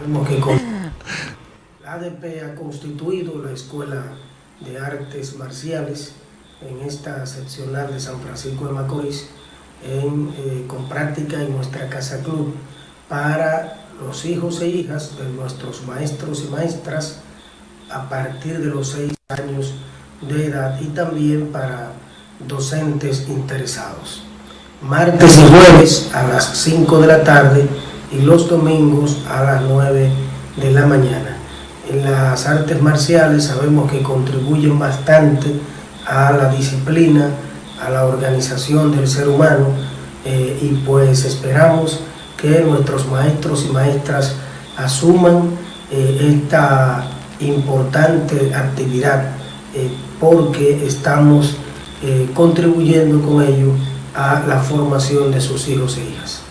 Vemos que la ADP ha constituido la Escuela de Artes Marciales en esta seccional de San Francisco de Macorís eh, con práctica en nuestra Casa Club para los hijos e hijas de nuestros maestros y maestras a partir de los seis años de edad y también para docentes interesados. Martes y jueves a las 5 de la tarde y los domingos a las 9 de la mañana. Las artes marciales sabemos que contribuyen bastante a la disciplina, a la organización del ser humano eh, y pues esperamos que nuestros maestros y maestras asuman eh, esta importante actividad eh, porque estamos contribuyendo con ello a la formación de sus hijos e hijas.